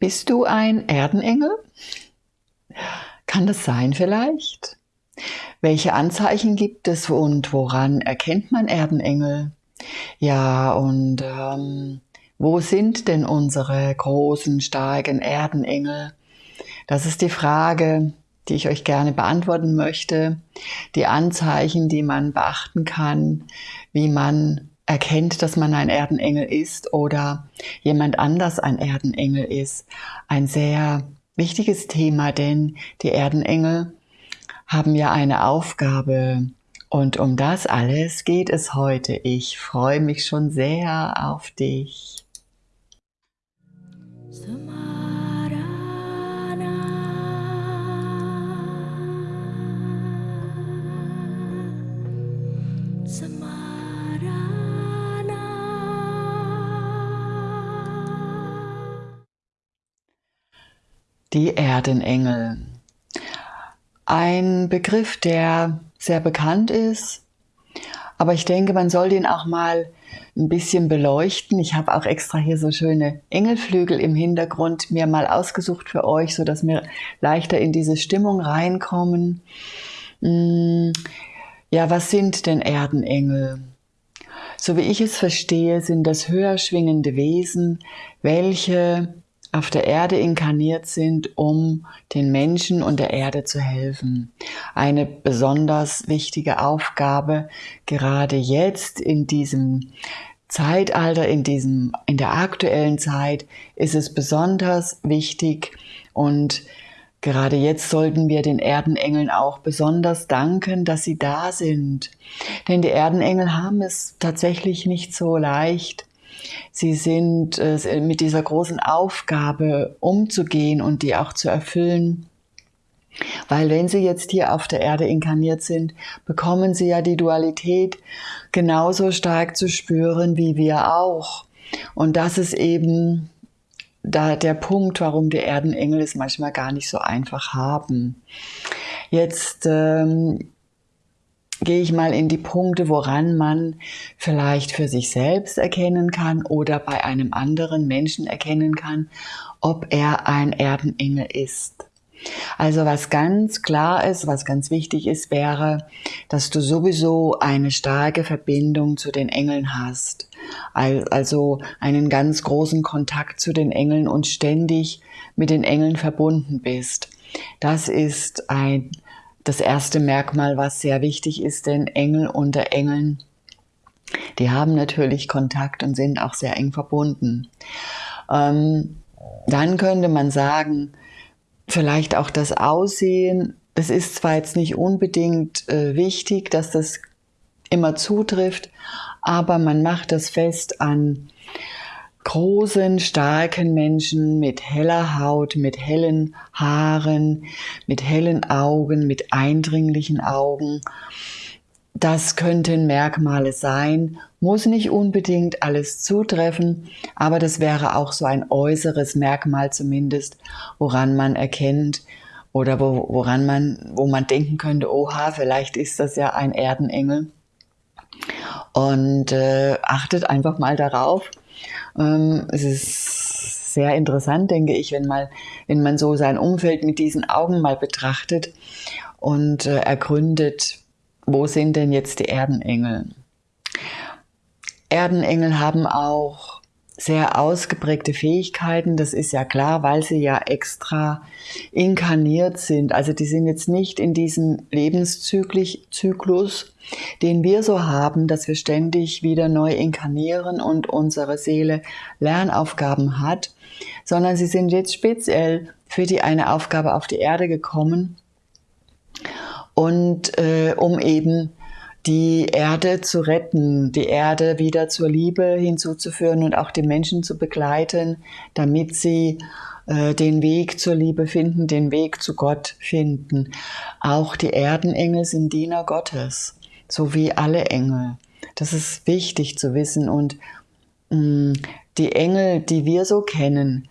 Bist du ein Erdenengel? Kann das sein vielleicht? Welche Anzeichen gibt es und woran erkennt man Erdenengel? Ja, und ähm, wo sind denn unsere großen, starken Erdenengel? Das ist die Frage, die ich euch gerne beantworten möchte. Die Anzeichen, die man beachten kann, wie man erkennt, dass man ein Erdenengel ist oder jemand anders ein Erdenengel ist. Ein sehr wichtiges Thema, denn die Erdenengel haben ja eine Aufgabe. Und um das alles geht es heute. Ich freue mich schon sehr auf dich. Die Erdenengel. Ein Begriff, der sehr bekannt ist, aber ich denke, man soll den auch mal ein bisschen beleuchten. Ich habe auch extra hier so schöne Engelflügel im Hintergrund mir mal ausgesucht für euch, so dass wir leichter in diese Stimmung reinkommen. Hm, ja, was sind denn Erdenengel? So wie ich es verstehe, sind das höher schwingende Wesen, welche auf der Erde inkarniert sind, um den Menschen und der Erde zu helfen. Eine besonders wichtige Aufgabe, gerade jetzt in diesem Zeitalter, in diesem, in der aktuellen Zeit ist es besonders wichtig und Gerade jetzt sollten wir den Erdenengeln auch besonders danken, dass sie da sind. Denn die Erdenengel haben es tatsächlich nicht so leicht. Sie sind äh, mit dieser großen Aufgabe umzugehen und die auch zu erfüllen. Weil wenn sie jetzt hier auf der Erde inkarniert sind, bekommen sie ja die Dualität genauso stark zu spüren wie wir auch. Und das ist eben da der Punkt, warum die Erdenengel es manchmal gar nicht so einfach haben. Jetzt ähm, gehe ich mal in die Punkte, woran man vielleicht für sich selbst erkennen kann oder bei einem anderen Menschen erkennen kann, ob er ein Erdenengel ist. Also was ganz klar ist, was ganz wichtig ist, wäre, dass du sowieso eine starke Verbindung zu den Engeln hast. Also einen ganz großen Kontakt zu den Engeln und ständig mit den Engeln verbunden bist. Das ist ein das erste Merkmal, was sehr wichtig ist, denn Engel unter Engeln, die haben natürlich Kontakt und sind auch sehr eng verbunden. Ähm, dann könnte man sagen, vielleicht auch das Aussehen. Es ist zwar jetzt nicht unbedingt äh, wichtig, dass das immer zutrifft, aber man macht das fest an großen, starken Menschen mit heller Haut, mit hellen Haaren, mit hellen Augen, mit eindringlichen Augen. Das könnten Merkmale sein, muss nicht unbedingt alles zutreffen, aber das wäre auch so ein äußeres Merkmal zumindest, woran man erkennt oder wo, woran man, wo man denken könnte, oha, vielleicht ist das ja ein Erdenengel. Und äh, achtet einfach mal darauf, es ist sehr interessant, denke ich, wenn, mal, wenn man so sein Umfeld mit diesen Augen mal betrachtet und äh, ergründet, wo sind denn jetzt die Erdenengel? Erdenengel haben auch sehr ausgeprägte Fähigkeiten, das ist ja klar, weil sie ja extra inkarniert sind. Also die sind jetzt nicht in diesem Lebenszyklus, den wir so haben, dass wir ständig wieder neu inkarnieren und unsere Seele Lernaufgaben hat, sondern sie sind jetzt speziell für die eine Aufgabe auf die Erde gekommen und äh, um eben die Erde zu retten, die Erde wieder zur Liebe hinzuzuführen und auch die Menschen zu begleiten, damit sie äh, den Weg zur Liebe finden, den Weg zu Gott finden. Auch die Erdenengel sind Diener Gottes so wie alle Engel. Das ist wichtig zu wissen. Und mm, die Engel, die wir so kennen,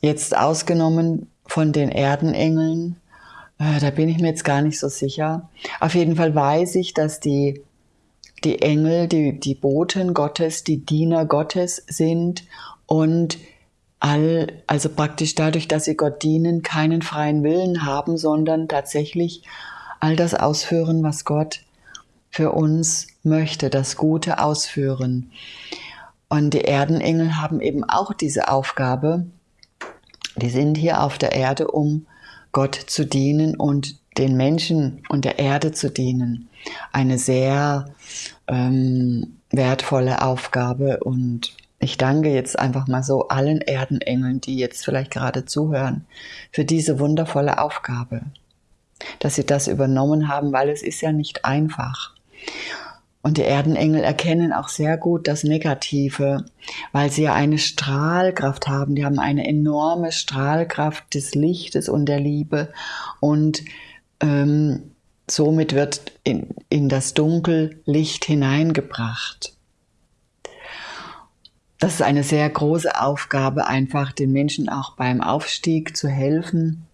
jetzt ausgenommen von den Erdenengeln, äh, da bin ich mir jetzt gar nicht so sicher. Auf jeden Fall weiß ich, dass die, die Engel, die, die Boten Gottes, die Diener Gottes sind und all, also praktisch dadurch, dass sie Gott dienen, keinen freien Willen haben, sondern tatsächlich all das ausführen, was Gott für uns möchte, das Gute ausführen. Und die Erdenengel haben eben auch diese Aufgabe. Die sind hier auf der Erde, um Gott zu dienen und den Menschen und der Erde zu dienen. Eine sehr ähm, wertvolle Aufgabe und ich danke jetzt einfach mal so allen Erdenengeln, die jetzt vielleicht gerade zuhören, für diese wundervolle Aufgabe, dass sie das übernommen haben, weil es ist ja nicht einfach. Und die Erdenengel erkennen auch sehr gut das Negative, weil sie ja eine Strahlkraft haben. Die haben eine enorme Strahlkraft des Lichtes und der Liebe. Und ähm, somit wird in, in das Dunkel Licht hineingebracht das ist eine sehr große Aufgabe, einfach den Menschen auch beim Aufstieg zu helfen,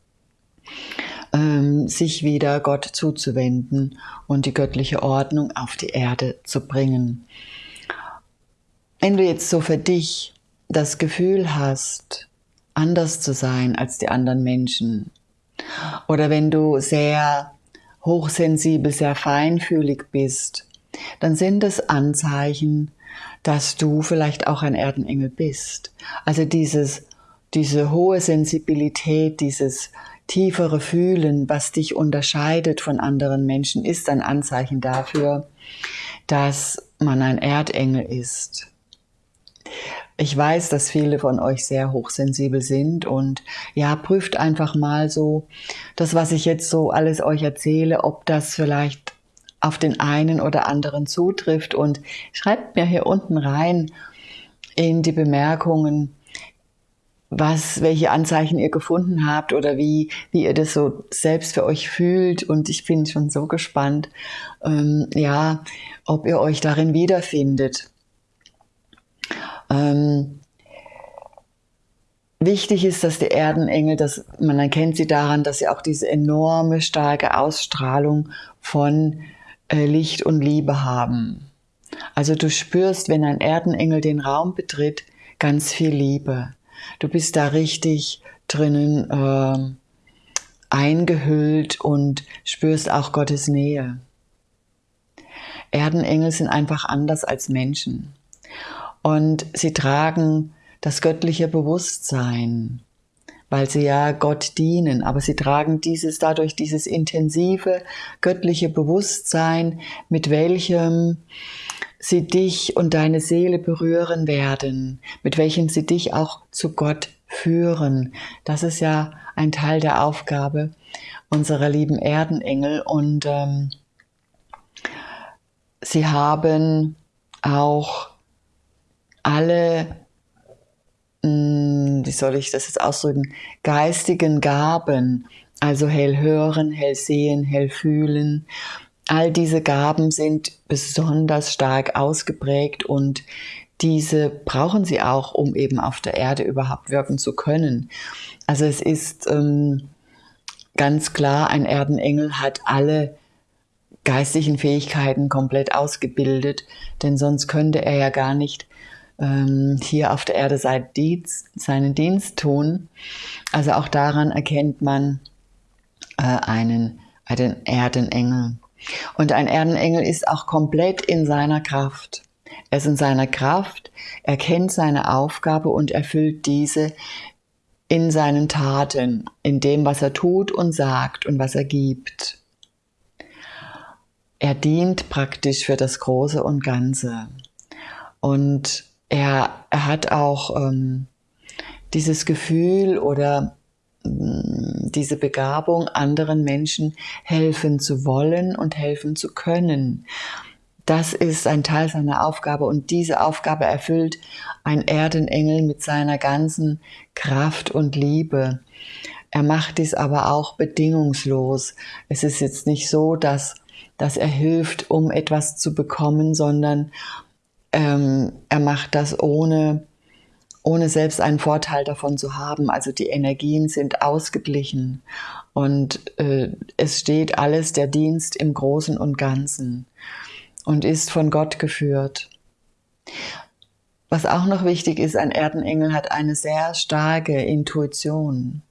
sich wieder Gott zuzuwenden und die göttliche Ordnung auf die Erde zu bringen. Wenn du jetzt so für dich das Gefühl hast, anders zu sein als die anderen Menschen, oder wenn du sehr hochsensibel, sehr feinfühlig bist, dann sind es Anzeichen, dass du vielleicht auch ein Erdenengel bist. Also dieses, diese hohe Sensibilität, dieses tiefere Fühlen, was dich unterscheidet von anderen Menschen, ist ein Anzeichen dafür, dass man ein Erdengel ist. Ich weiß, dass viele von euch sehr hochsensibel sind und ja, prüft einfach mal so das, was ich jetzt so alles euch erzähle, ob das vielleicht auf den einen oder anderen zutrifft. Und schreibt mir hier unten rein in die Bemerkungen, was, welche Anzeichen ihr gefunden habt oder wie, wie ihr das so selbst für euch fühlt. Und ich bin schon so gespannt, ähm, ja, ob ihr euch darin wiederfindet. Ähm, wichtig ist, dass die Erdenengel, dass man erkennt sie daran, dass sie auch diese enorme starke Ausstrahlung von äh, Licht und Liebe haben. Also du spürst, wenn ein Erdenengel den Raum betritt, ganz viel Liebe. Du bist da richtig drinnen äh, eingehüllt und spürst auch Gottes Nähe. Erdenengel sind einfach anders als Menschen. Und sie tragen das göttliche Bewusstsein weil sie ja Gott dienen, aber sie tragen dieses dadurch dieses intensive göttliche Bewusstsein, mit welchem sie dich und deine Seele berühren werden, mit welchem sie dich auch zu Gott führen. Das ist ja ein Teil der Aufgabe unserer lieben Erdenengel und ähm, sie haben auch alle wie soll ich das jetzt ausdrücken, geistigen Gaben, also hell hören, hell sehen, hell fühlen. All diese Gaben sind besonders stark ausgeprägt und diese brauchen sie auch, um eben auf der Erde überhaupt wirken zu können. Also es ist ähm, ganz klar, ein Erdenengel hat alle geistigen Fähigkeiten komplett ausgebildet, denn sonst könnte er ja gar nicht ähm, hier auf der Erde seinen Dienst tun. Also auch daran erkennt man äh, einen, einen Erdenengel. Und ein Erdenengel ist auch komplett in seiner Kraft. Er ist in seiner Kraft, er kennt seine Aufgabe und erfüllt diese in seinen Taten, in dem, was er tut und sagt und was er gibt. Er dient praktisch für das Große und Ganze. Und er, er hat auch ähm, dieses Gefühl oder mm, diese Begabung, anderen Menschen helfen zu wollen und helfen zu können. Das ist ein Teil seiner Aufgabe und diese Aufgabe erfüllt ein Erdenengel mit seiner ganzen Kraft und Liebe. Er macht dies aber auch bedingungslos. Es ist jetzt nicht so, dass, dass er hilft, um etwas zu bekommen, sondern ähm, er macht das ohne, ohne selbst einen Vorteil davon zu haben. Also die Energien sind ausgeglichen und äh, es steht alles der Dienst im Großen und Ganzen und ist von Gott geführt. was auch noch wichtig ist, ein Erdenengel hat eine sehr starke Intuition.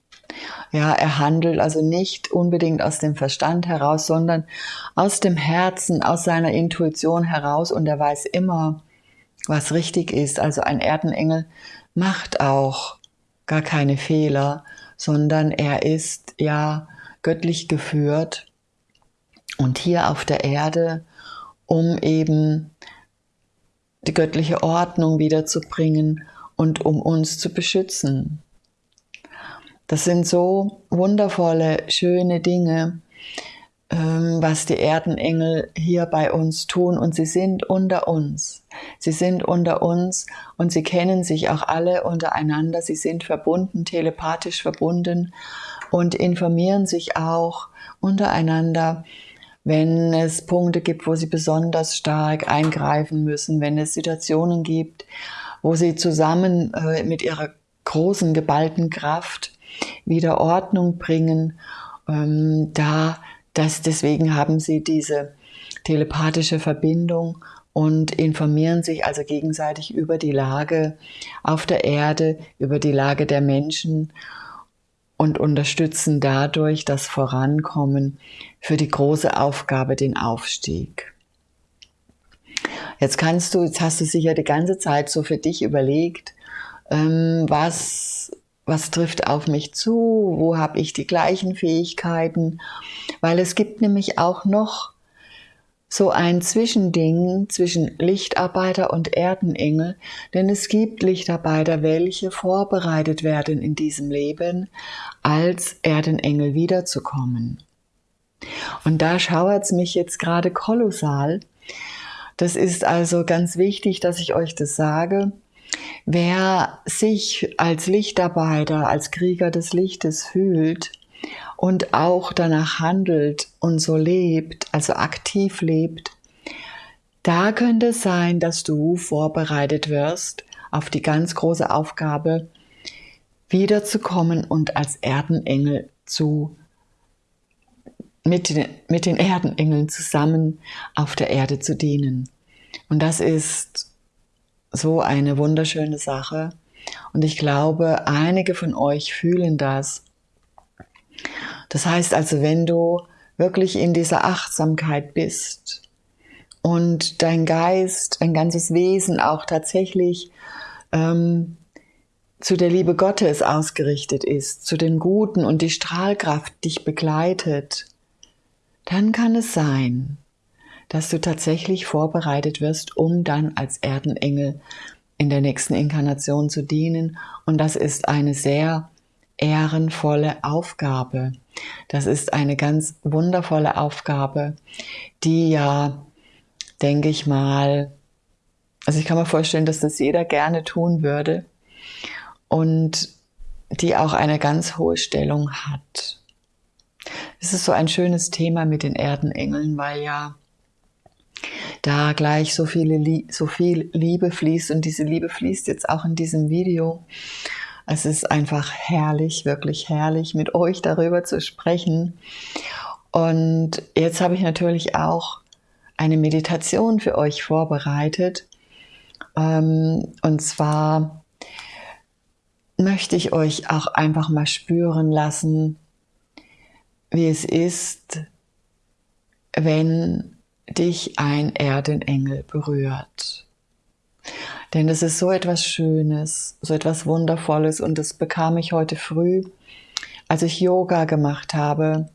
Ja, er handelt also nicht unbedingt aus dem Verstand heraus, sondern aus dem Herzen, aus seiner Intuition heraus und er weiß immer, was richtig ist. Also ein Erdenengel macht auch gar keine Fehler, sondern er ist ja göttlich geführt und hier auf der Erde, um eben die göttliche Ordnung wiederzubringen und um uns zu beschützen. Das sind so wundervolle, schöne Dinge, was die Erdenengel hier bei uns tun und sie sind unter uns. Sie sind unter uns und sie kennen sich auch alle untereinander. Sie sind verbunden, telepathisch verbunden und informieren sich auch untereinander, wenn es Punkte gibt, wo sie besonders stark eingreifen müssen, wenn es Situationen gibt, wo sie zusammen äh, mit ihrer großen geballten Kraft wieder Ordnung bringen, ähm, da das, deswegen haben sie diese telepathische Verbindung und informieren sich also gegenseitig über die Lage auf der Erde, über die Lage der Menschen und unterstützen dadurch das Vorankommen für die große Aufgabe, den Aufstieg. Jetzt kannst du, jetzt hast du sicher die ganze Zeit so für dich überlegt, ähm, was was trifft auf mich zu, wo habe ich die gleichen Fähigkeiten, weil es gibt nämlich auch noch so ein Zwischending zwischen Lichtarbeiter und Erdenengel, denn es gibt Lichtarbeiter, welche vorbereitet werden in diesem Leben, als Erdenengel wiederzukommen. Und da schauert es mich jetzt gerade kolossal. Das ist also ganz wichtig, dass ich euch das sage. Wer sich als Lichtarbeiter, als Krieger des Lichtes fühlt und auch danach handelt und so lebt, also aktiv lebt, da könnte es sein, dass du vorbereitet wirst auf die ganz große Aufgabe, wiederzukommen und als Erdenengel zu mit den, mit den Erdenengeln zusammen auf der Erde zu dienen. Und das ist so eine wunderschöne Sache. Und ich glaube, einige von euch fühlen das. Das heißt also, wenn du wirklich in dieser Achtsamkeit bist und dein Geist, dein ganzes Wesen auch tatsächlich ähm, zu der Liebe Gottes ausgerichtet ist, zu dem Guten und die Strahlkraft dich begleitet, dann kann es sein, dass du tatsächlich vorbereitet wirst, um dann als Erdenengel in der nächsten Inkarnation zu dienen. Und das ist eine sehr ehrenvolle Aufgabe. Das ist eine ganz wundervolle Aufgabe, die ja, denke ich mal, also ich kann mir vorstellen, dass das jeder gerne tun würde und die auch eine ganz hohe Stellung hat. Es ist so ein schönes Thema mit den Erdenengeln, weil ja da gleich so, viele, so viel Liebe fließt und diese Liebe fließt jetzt auch in diesem Video. Es ist einfach herrlich, wirklich herrlich, mit euch darüber zu sprechen. Und jetzt habe ich natürlich auch eine Meditation für euch vorbereitet. Ähm, und zwar möchte ich euch auch einfach mal spüren lassen, wie es ist, wenn dich ein Erdenengel berührt. Denn das ist so etwas Schönes, so etwas Wundervolles und das bekam ich heute früh, als ich Yoga gemacht habe,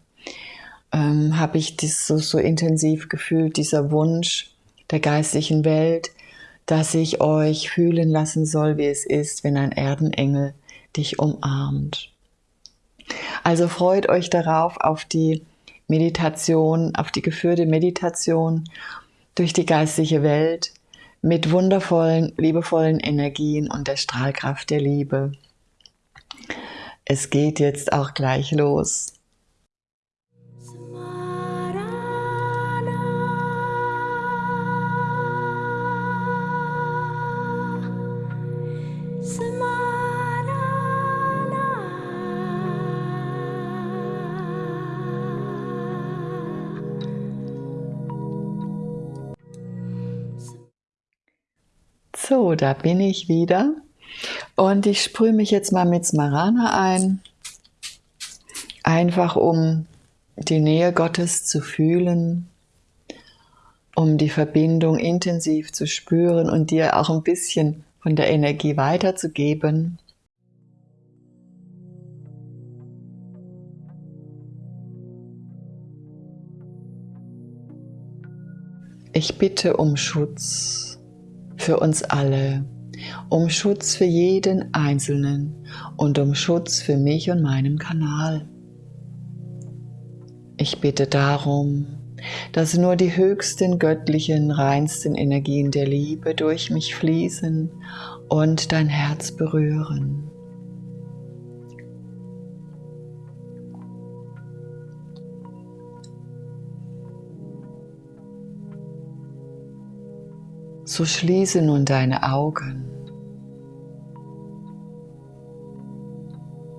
ähm, habe ich das so, so intensiv gefühlt, dieser Wunsch der geistlichen Welt, dass ich euch fühlen lassen soll, wie es ist, wenn ein Erdenengel dich umarmt. Also freut euch darauf, auf die Meditation, auf die geführte Meditation durch die geistliche Welt mit wundervollen, liebevollen Energien und der Strahlkraft der Liebe. Es geht jetzt auch gleich los. So, da bin ich wieder. Und ich sprühe mich jetzt mal mit Smarana ein. Einfach um die Nähe Gottes zu fühlen, um die Verbindung intensiv zu spüren und dir auch ein bisschen von der Energie weiterzugeben. Ich bitte um Schutz für uns alle, um Schutz für jeden Einzelnen und um Schutz für mich und meinen Kanal. Ich bitte darum, dass nur die höchsten göttlichen, reinsten Energien der Liebe durch mich fließen und dein Herz berühren. So schließe nun deine Augen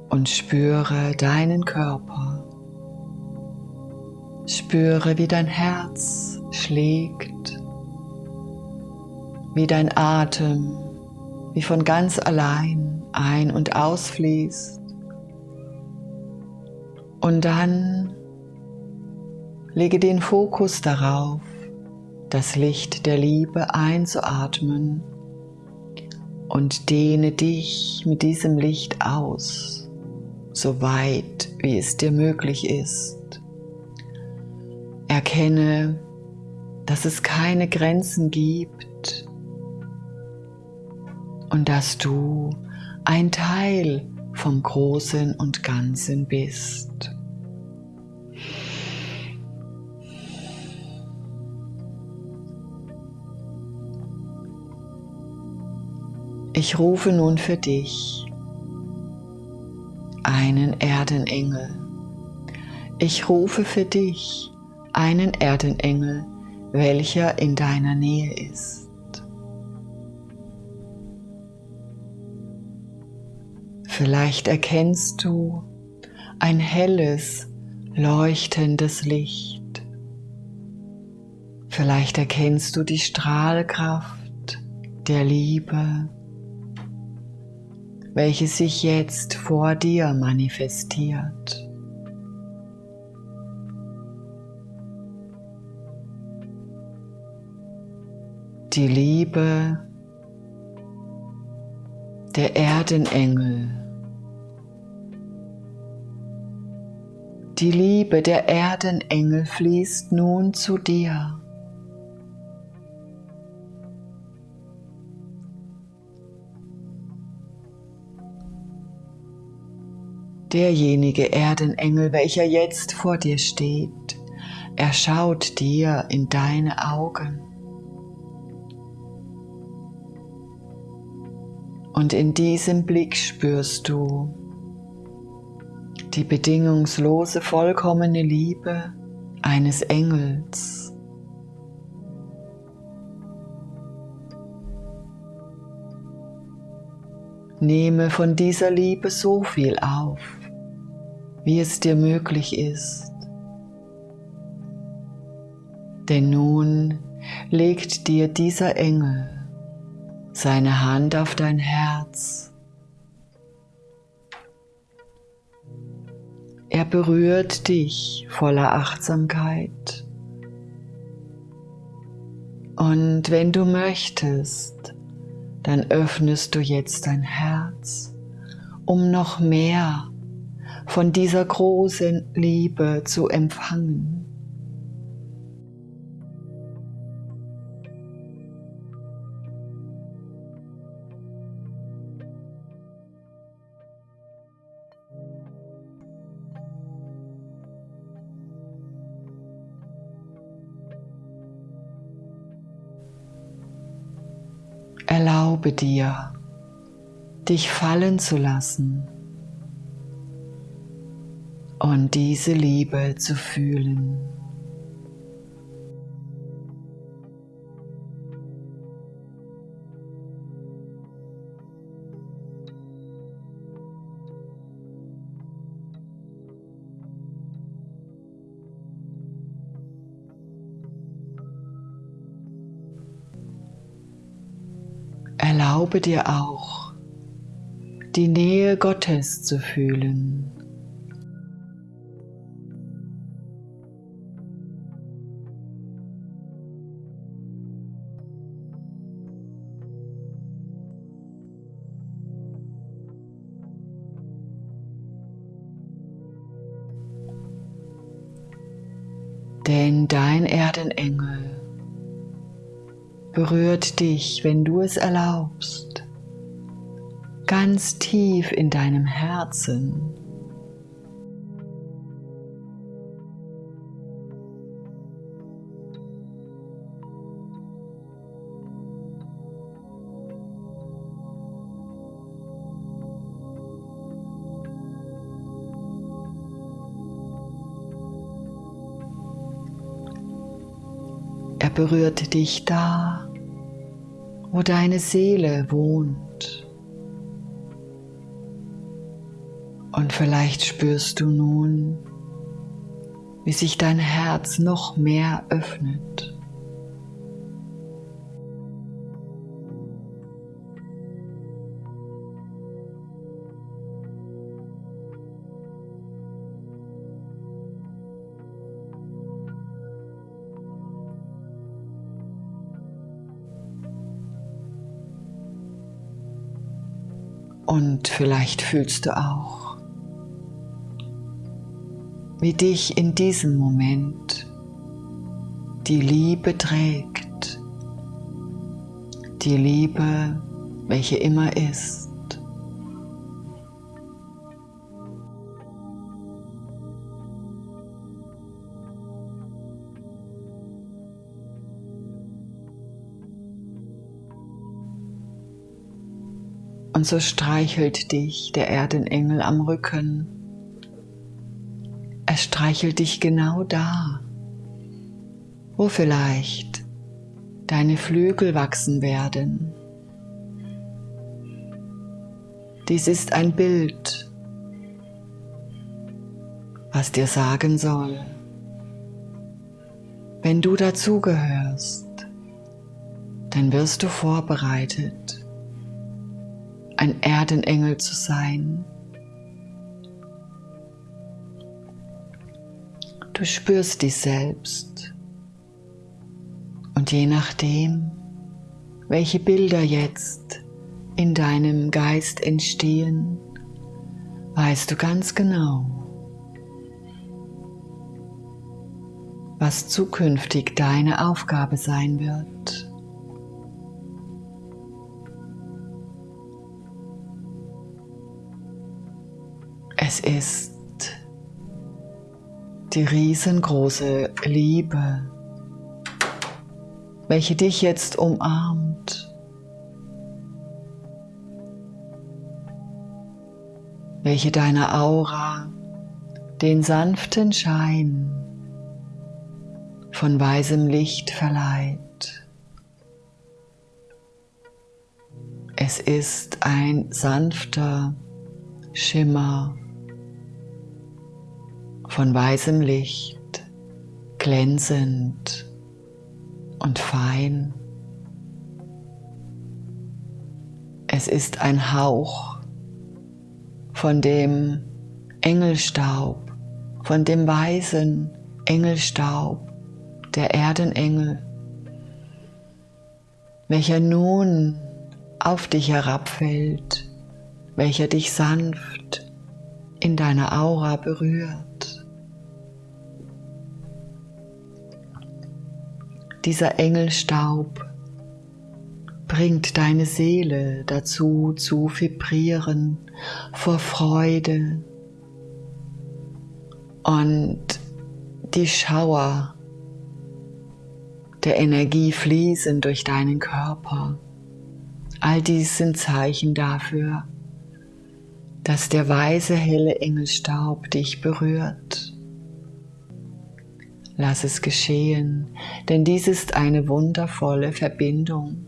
und spüre deinen Körper. Spüre, wie dein Herz schlägt, wie dein Atem, wie von ganz allein ein- und ausfließt. Und dann lege den Fokus darauf, das Licht der Liebe einzuatmen und dehne dich mit diesem Licht aus, so weit wie es dir möglich ist. Erkenne, dass es keine Grenzen gibt und dass du ein Teil vom Großen und Ganzen bist. Ich rufe nun für dich einen Erdenengel. Ich rufe für dich einen Erdenengel, welcher in deiner Nähe ist. Vielleicht erkennst du ein helles, leuchtendes Licht. Vielleicht erkennst du die Strahlkraft der Liebe welche sich jetzt vor dir manifestiert. Die Liebe der Erdenengel. Die Liebe der Erdenengel fließt nun zu dir. Derjenige Erdenengel, welcher jetzt vor dir steht, er schaut dir in deine Augen. Und in diesem Blick spürst du die bedingungslose, vollkommene Liebe eines Engels. Nehme von dieser Liebe so viel auf, wie es dir möglich ist. Denn nun legt dir dieser Engel seine Hand auf dein Herz. Er berührt dich voller Achtsamkeit. Und wenn du möchtest, dann öffnest du jetzt dein Herz, um noch mehr von dieser großen Liebe zu empfangen. Erlaube dir, dich fallen zu lassen und diese Liebe zu fühlen. Erlaube dir auch, die Nähe Gottes zu fühlen. Berührt dich, wenn du es erlaubst, ganz tief in deinem Herzen. Er berührt dich da, wo deine Seele wohnt. Und vielleicht spürst du nun, wie sich dein Herz noch mehr öffnet. Und vielleicht fühlst du auch, wie dich in diesem Moment die Liebe trägt, die Liebe, welche immer ist. Und so streichelt dich der Erdenengel am Rücken. Er streichelt dich genau da, wo vielleicht deine Flügel wachsen werden. Dies ist ein Bild, was dir sagen soll, wenn du dazugehörst, dann wirst du vorbereitet ein Erdenengel zu sein. Du spürst dich selbst und je nachdem, welche Bilder jetzt in deinem Geist entstehen, weißt du ganz genau, was zukünftig deine Aufgabe sein wird. Es ist die riesengroße Liebe, welche dich jetzt umarmt, welche deiner Aura den sanften Schein von weißem Licht verleiht. Es ist ein sanfter Schimmer von weißem Licht, glänzend und fein. Es ist ein Hauch von dem Engelstaub, von dem weißen Engelstaub der Erdenengel, welcher nun auf dich herabfällt, welcher dich sanft in deiner Aura berührt. Dieser Engelstaub bringt deine Seele dazu zu vibrieren vor Freude und die Schauer der Energie fließen durch deinen Körper. All dies sind Zeichen dafür, dass der weiße helle Engelstaub dich berührt. Lass es geschehen, denn dies ist eine wundervolle Verbindung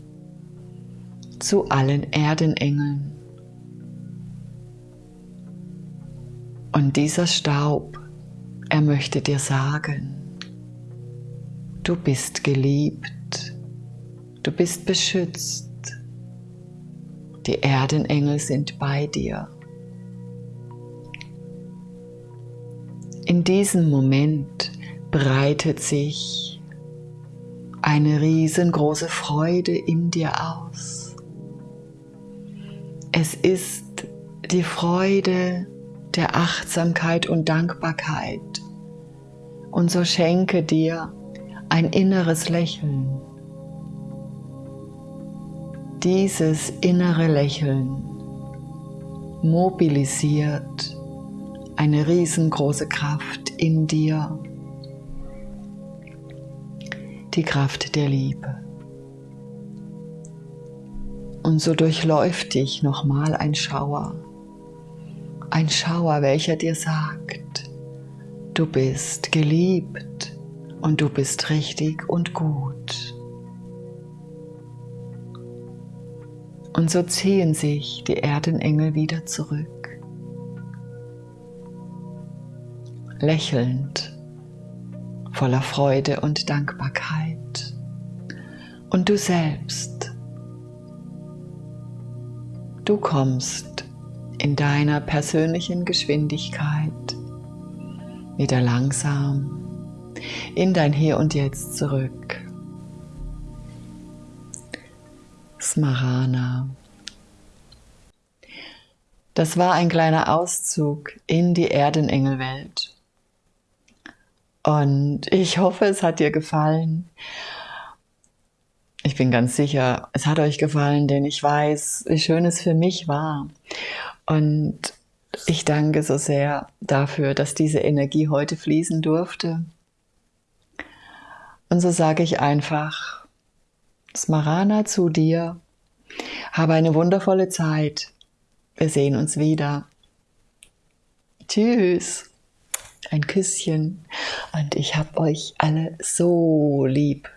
zu allen Erdenengeln. Und dieser Staub, er möchte dir sagen, du bist geliebt, du bist beschützt, Die Erdenengel sind bei dir. In diesem Moment breitet sich eine riesengroße Freude in dir aus. Es ist die Freude der Achtsamkeit und Dankbarkeit. Und so schenke dir ein inneres Lächeln. Dieses innere Lächeln mobilisiert eine riesengroße Kraft in dir, die Kraft der Liebe. Und so durchläuft dich nochmal ein Schauer, ein Schauer, welcher dir sagt, du bist geliebt und du bist richtig und gut. Und so ziehen sich die Erdenengel wieder zurück, lächelnd, voller Freude und Dankbarkeit. Und du selbst, du kommst in deiner persönlichen Geschwindigkeit wieder langsam in dein Hier und Jetzt zurück. Smarana. Das war ein kleiner Auszug in die Erdenengelwelt. Und ich hoffe, es hat dir gefallen. Ich bin ganz sicher, es hat euch gefallen, denn ich weiß, wie schön es für mich war. Und ich danke so sehr dafür, dass diese Energie heute fließen durfte. Und so sage ich einfach, Smarana zu dir. Habe eine wundervolle Zeit. Wir sehen uns wieder. Tschüss. Ein Küsschen. Und ich hab euch alle so lieb.